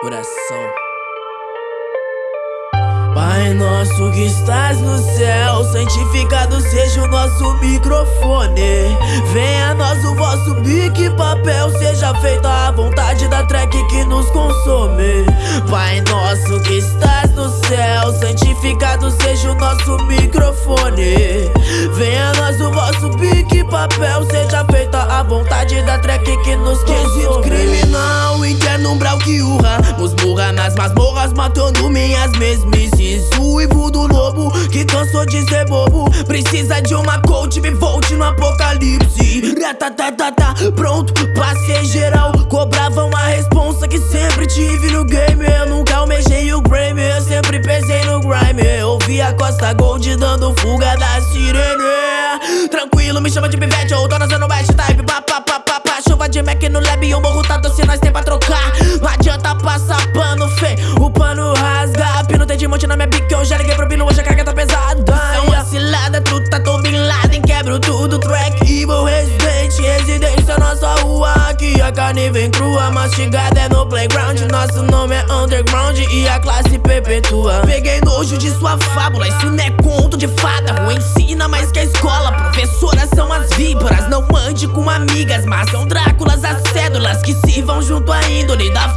coração. Pai nosso que estás no céu, santificado seja o nosso microfone. Venha a nós o vosso bico e papel, seja feita a vontade da track que nos consome. Pai nosso que estás no céu, santificado seja o nosso microfone. Venha a nós o vosso bico e papel, seja feita a vontade da track que nos consome. criminal que urra, nos burra nas masmorras matando minhas mesmices. O Ivo do lobo que cansou de ser bobo, precisa de uma coach me volte no apocalipse. Ratatatata, pronto, passei geral, cobravam a responsa que sempre tive no game. Eu nunca almejei o Grammy, eu sempre pesei no grime. Ouvi a Costa Gold dando fuga da sirene. Tranquilo, me chama de pivete ou dona Zona West Type, pá, pá, pá, pá, pá. Chuva de Mac no lab, o morro tá doce, nós tem passar pano, fê, o pano rasga. Pino tem de monte na minha bica, eu já liguei pro pino, hoje a carga tá pesada. É uma cilada, truta, tô Bin Laden, quebro tudo, track evil, residente, residência, nossa rua. Aqui a carne vem crua, mastigada é no playground. Nosso nome é underground e a classe perpetua. Peguei nojo de sua fábula, isso não é conto de fada. Rua ensina mais que a escola, professoras são as víboras. Não ande com amigas, mas são Dráculas, as cédulas que se vão junto à índole da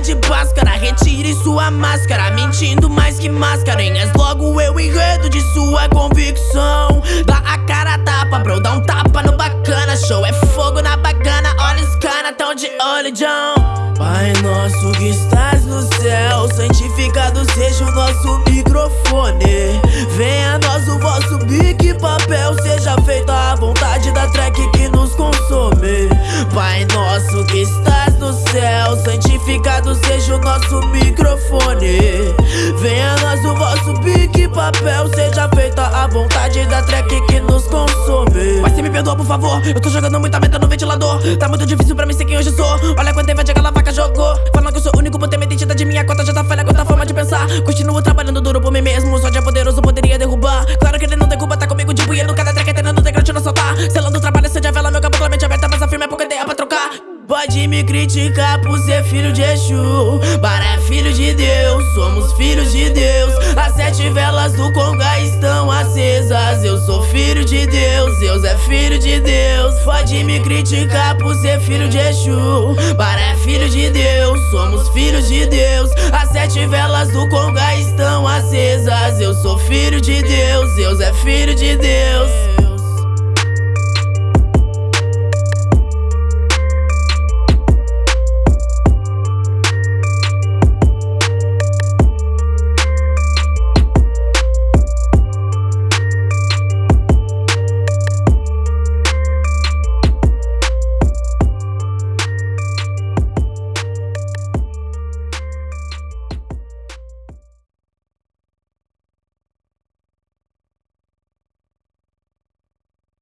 de Bhaskara. Retire sua máscara, mentindo mais que mascarenhas. Logo eu enredo de sua convicção. Dá a cara a tapa, bro, dá um tapa no bacana. Show é fogo na bacana, olha os cana, tão de olho, John. Pai nosso que estás no céu, santificado seja o nosso microfone. Venha nós o vosso e papel, seja feita a vontade da track que nos consome. Pai nosso que estás santificado seja o nosso microfone. Venha nós o vosso e papel, seja feita a vontade da track que nos consome. Mas se me perdoa, por favor, eu tô jogando muita meta no ventilador. Tá muito difícil pra mim ser quem hoje sou. Olha quanto tempo aquela vaca jogou. Falando que eu sou único por ter minha identidade, minha conta já tá falha, conta a forma de pensar. Continuo trabalhando duro por mim mesmo, só de poderoso poderia me criticar por ser filho de Exu. Para é filho de Deus, somos filhos de Deus. As sete velas do Conga estão acesas. Eu sou filho de Deus, Deus é filho de Deus. Pode me criticar por ser filho de Exu. Para é filho de Deus, somos filhos de Deus. As sete velas do Conga estão acesas. Eu sou filho de Deus, Deus é filho de Deus